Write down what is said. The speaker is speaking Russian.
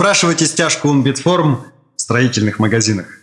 Спрашивайте стяжку Унбитформ в строительных магазинах.